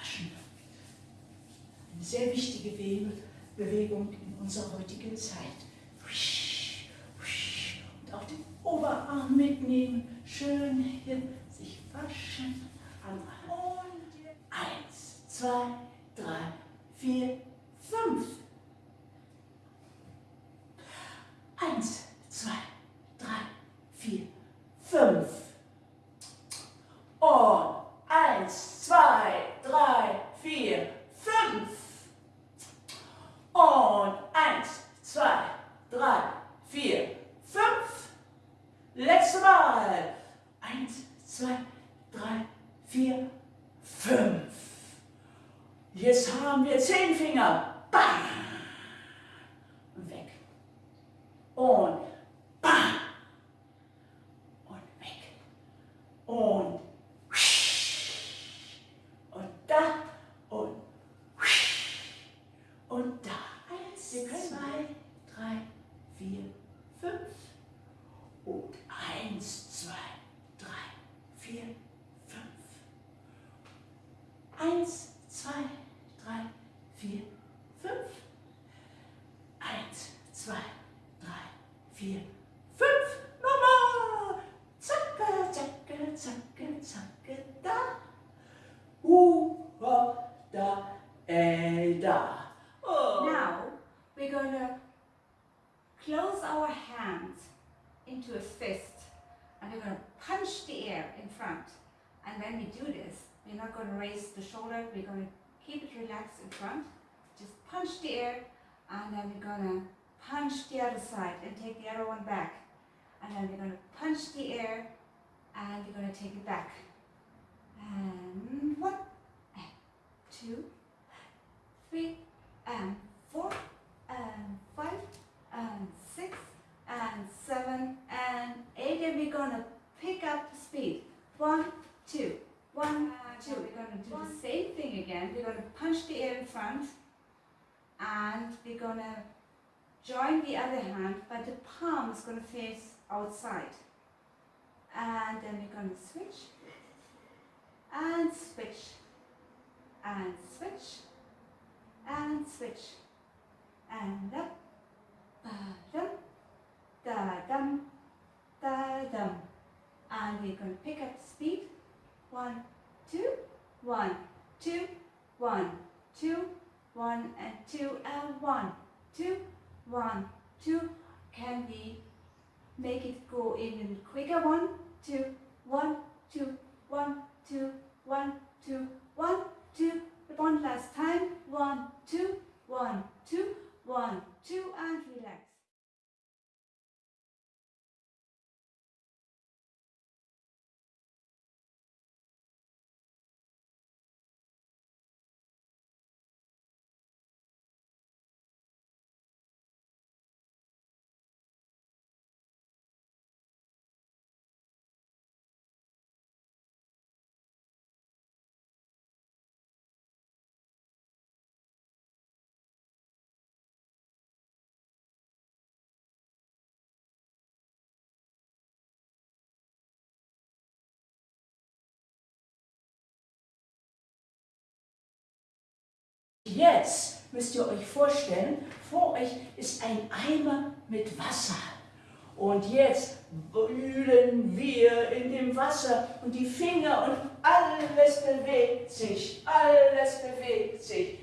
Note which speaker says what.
Speaker 1: Maschine. Eine sehr wichtige Bewegung in unserer heutigen Zeit. Und auch den Oberarm mitnehmen, schön hin, sich waschen. Und eins, zwei, drei, vier, fünf. Mal. Eins, zwei, drei, vier, fünf. Jetzt haben wir zehn Finger. Bam. Und weg. Und vier, fünf. Nochmal. Zacke, zacke, zacke, zacke, da. Da, da. Oh.
Speaker 2: Now we're going to close our hands into a fist and we're going to punch the air in front. And when we do this, we're not going to raise the shoulder, we're going to keep it relaxed in front. Just punch the air and then we're going to punch the other side and take the other one back. And then we're going to punch the air and we're going to take it back. And one, and two, three, and four, and five, and six, and seven, and eight, and we're gonna pick up the speed. One, two, one, two. We're gonna do the same thing again. We're gonna punch the air in front, and we're gonna join the other hand, but the palm is gonna face outside. And then we're gonna switch, and switch, and switch, and switch, and up, ba-dum, da-dum, da-dum. And we're going to pick up speed. One, two, one, two, one, two, one, and two, and one, two, one, two. Can we make it go even quicker? One, two, one, two, one, two, one, two, one, two. One last time. One, two, one, two, one, two, and relax.
Speaker 1: Jetzt müsst ihr euch vorstellen, vor euch ist ein Eimer mit Wasser. Und jetzt wühlen wir in dem Wasser und die Finger und alles bewegt sich, alles bewegt sich.